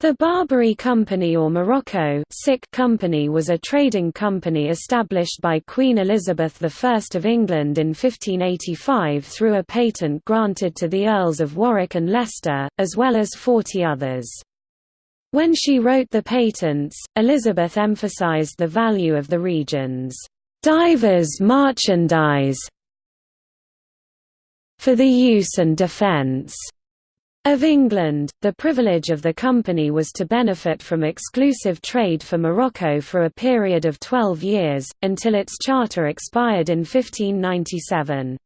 The Barbary Company or Morocco Company was a trading company established by Queen Elizabeth I of England in 1585 through a patent granted to the Earls of Warwick and Leicester, as well as 40 others. When she wrote the patents, Elizabeth emphasized the value of the region's divers merchandise for the use and defence of England, the privilege of the company was to benefit from exclusive trade for Morocco for a period of 12 years, until its charter expired in 1597.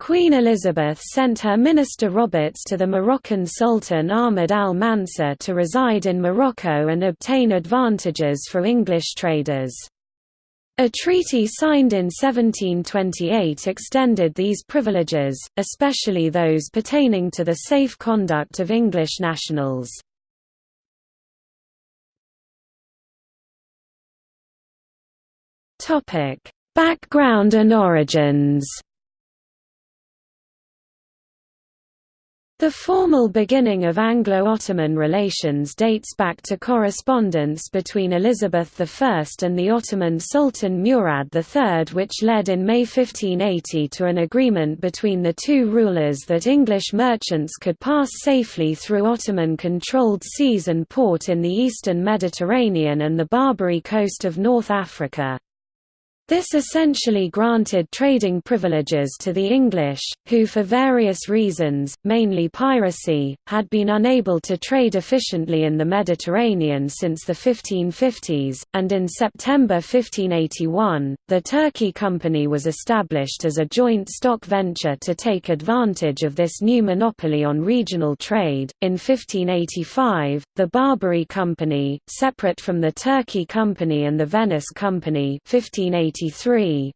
Queen Elizabeth sent her minister Roberts to the Moroccan Sultan Ahmed al-Mansur to reside in Morocco and obtain advantages for English traders. A treaty signed in 1728 extended these privileges, especially those pertaining to the safe conduct of English nationals. Background and origins The formal beginning of Anglo-Ottoman relations dates back to correspondence between Elizabeth I and the Ottoman Sultan Murad III which led in May 1580 to an agreement between the two rulers that English merchants could pass safely through Ottoman-controlled seas and port in the eastern Mediterranean and the Barbary coast of North Africa. This essentially granted trading privileges to the English, who for various reasons, mainly piracy, had been unable to trade efficiently in the Mediterranean since the 1550s, and in September 1581, the Turkey Company was established as a joint stock venture to take advantage of this new monopoly on regional trade. In 1585, the Barbary Company, separate from the Turkey Company and the Venice Company 1580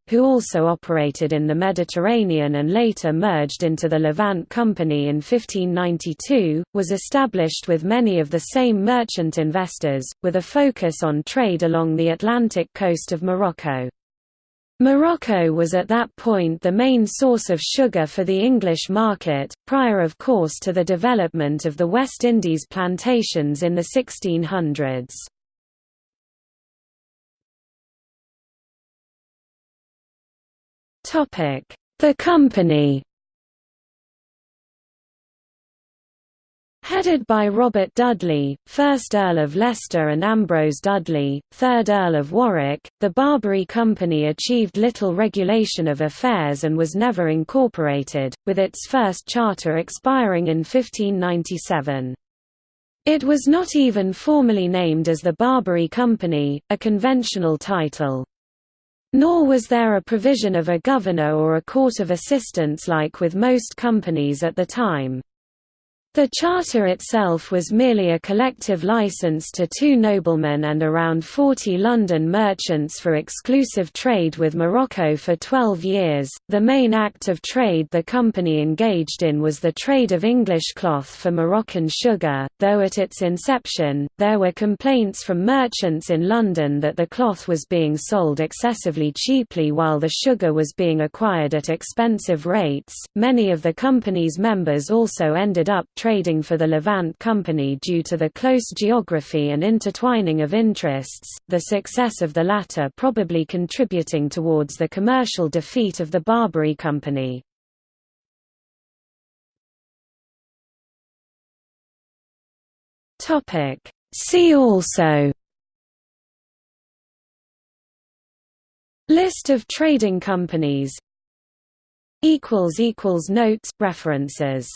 who also operated in the Mediterranean and later merged into the Levant Company in 1592, was established with many of the same merchant investors, with a focus on trade along the Atlantic coast of Morocco. Morocco was at that point the main source of sugar for the English market, prior of course to the development of the West Indies plantations in the 1600s. The company Headed by Robert Dudley, 1st Earl of Leicester and Ambrose Dudley, 3rd Earl of Warwick, the Barbary Company achieved little regulation of affairs and was never incorporated, with its first charter expiring in 1597. It was not even formally named as the Barbary Company, a conventional title. Nor was there a provision of a governor or a court of assistants like with most companies at the time. The charter itself was merely a collective license to two noblemen and around 40 London merchants for exclusive trade with Morocco for 12 years. The main act of trade the company engaged in was the trade of English cloth for Moroccan sugar, though at its inception, there were complaints from merchants in London that the cloth was being sold excessively cheaply while the sugar was being acquired at expensive rates. Many of the company's members also ended up trading for the Levant Company due to the close geography and intertwining of interests, the success of the latter probably contributing towards the commercial defeat of the Barbary Company. See also List of trading companies Notes, references